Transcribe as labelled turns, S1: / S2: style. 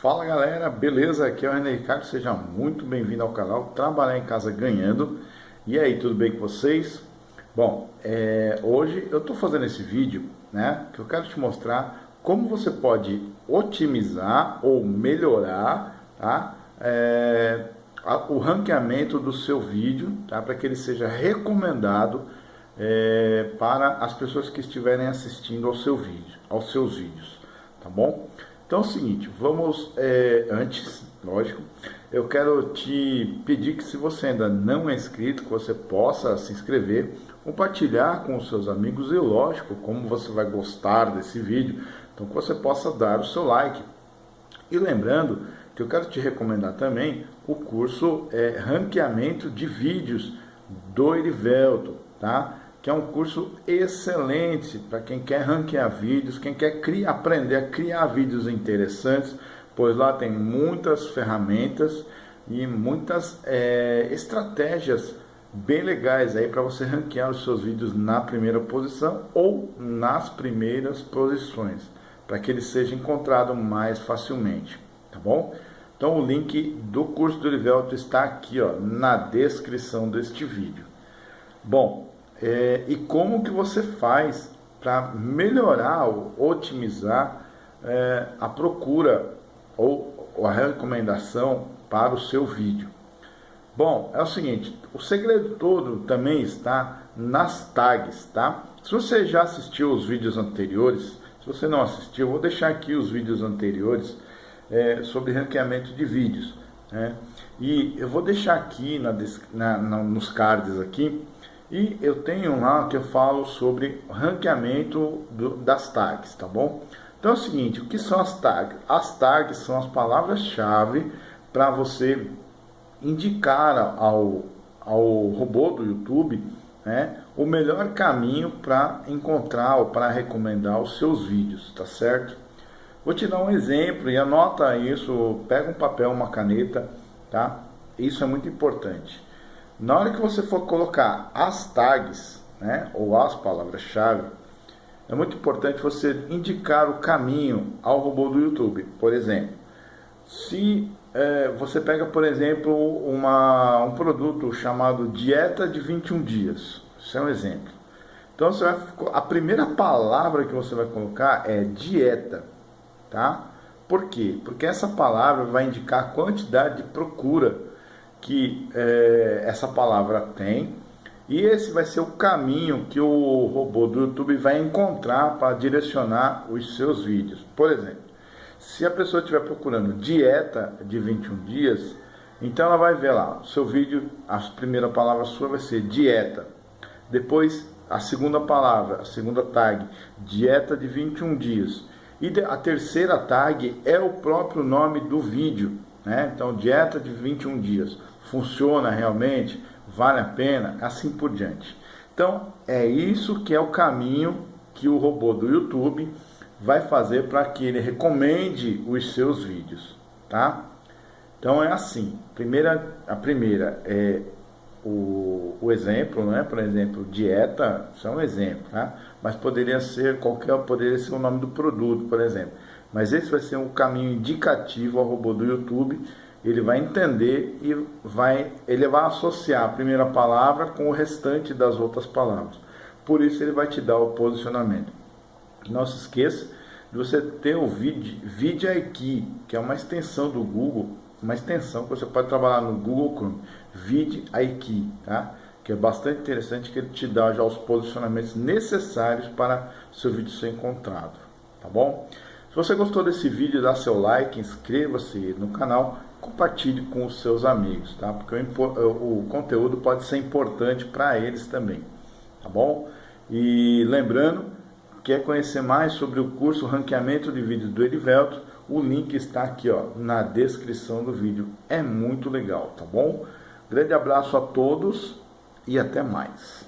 S1: Fala galera, beleza? Aqui é o René Ricardo, seja muito bem-vindo ao canal Trabalhar em Casa Ganhando. E aí, tudo bem com vocês? Bom, é, hoje eu estou fazendo esse vídeo, né, que eu quero te mostrar como você pode otimizar ou melhorar, tá, é, a, o ranqueamento do seu vídeo, tá, para que ele seja recomendado é, para as pessoas que estiverem assistindo ao seu vídeo, aos seus vídeos, tá bom? Então é o seguinte, vamos, é, antes, lógico, eu quero te pedir que se você ainda não é inscrito, que você possa se inscrever, compartilhar com os seus amigos e lógico, como você vai gostar desse vídeo, então que você possa dar o seu like. E lembrando que eu quero te recomendar também o curso é, Ranqueamento de Vídeos do Erivelto, tá? Que é um curso excelente para quem quer ranquear vídeos, quem quer criar, aprender a criar vídeos interessantes, pois lá tem muitas ferramentas e muitas é, estratégias bem legais aí para você ranquear os seus vídeos na primeira posição ou nas primeiras posições, para que ele seja encontrado mais facilmente, tá bom? Então o link do curso do Livelto está aqui ó, na descrição deste vídeo. Bom, é, e como que você faz para melhorar ou otimizar é, a procura ou, ou a recomendação para o seu vídeo. Bom, é o seguinte, o segredo todo também está nas tags, tá? Se você já assistiu os vídeos anteriores, se você não assistiu, vou deixar aqui os vídeos anteriores é, sobre ranqueamento de vídeos. Né? E eu vou deixar aqui na, na, na, nos cards aqui e eu tenho lá que eu falo sobre ranqueamento do, das tags, tá bom? Então é o seguinte, o que são as tags? As tags são as palavras-chave para você indicar ao, ao robô do YouTube né, o melhor caminho para encontrar ou para recomendar os seus vídeos, tá certo? Vou te dar um exemplo e anota isso, pega um papel, uma caneta, tá? Isso é muito importante. Na hora que você for colocar as tags, né, ou as palavras-chave, é muito importante você indicar o caminho ao robô do YouTube. Por exemplo, se é, você pega, por exemplo, uma, um produto chamado dieta de 21 dias. Isso é um exemplo. Então, você vai, a primeira palavra que você vai colocar é dieta, tá? Por quê? Porque essa palavra vai indicar a quantidade de procura que é, essa palavra tem e esse vai ser o caminho que o robô do YouTube vai encontrar para direcionar os seus vídeos. Por exemplo, se a pessoa estiver procurando dieta de 21 dias, então ela vai ver lá, seu vídeo, a primeira palavra sua vai ser dieta. Depois, a segunda palavra, a segunda tag, dieta de 21 dias. E a terceira tag é o próprio nome do vídeo. Né? Então, dieta de 21 dias funciona realmente, vale a pena, assim por diante. Então, é isso que é o caminho que o robô do YouTube vai fazer para que ele recomende os seus vídeos, tá? Então é assim, primeira, a primeira é o, o exemplo, né? por exemplo, dieta, isso é um exemplo, tá? mas poderia ser qualquer, poderia ser o nome do produto, por exemplo. Mas esse vai ser um caminho indicativo ao robô do YouTube ele vai entender e vai, ele vai associar a primeira palavra com o restante das outras palavras. Por isso ele vai te dar o posicionamento. Não se esqueça de você ter o VidIQ, que é uma extensão do Google, uma extensão que você pode trabalhar no Google Chrome, tá? que é bastante interessante, que ele te dá já os posicionamentos necessários para seu vídeo ser encontrado, tá bom? Se você gostou desse vídeo, dá seu like, inscreva-se no canal compartilhe com os seus amigos, tá? Porque o, o conteúdo pode ser importante para eles também, tá bom? E lembrando, quer conhecer mais sobre o curso Ranqueamento de Vídeos do Erivelto, o link está aqui ó, na descrição do vídeo. É muito legal, tá bom? Grande abraço a todos e até mais.